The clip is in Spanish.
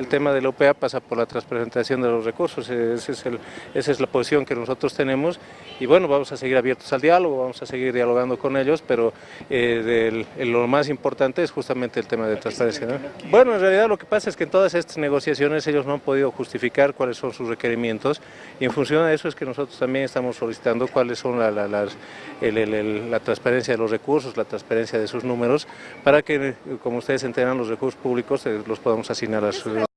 El tema de la OPA pasa por la transparentación de los recursos, e-, ese es el, esa es la posición que nosotros tenemos y bueno, vamos a seguir abiertos al diálogo, vamos a seguir dialogando con ellos, pero eh, del, lo más importante es justamente el tema de transparencia. ¿no? Bueno, en realidad lo que pasa es que en todas estas negociaciones ellos no han podido justificar cuáles son sus requerimientos y en función de eso es que nosotros también estamos solicitando cuáles son la, la, el, la transparencia de los recursos, la transparencia de sus números, para que, como ustedes enteran, los recursos públicos eh, los podamos asignar a sus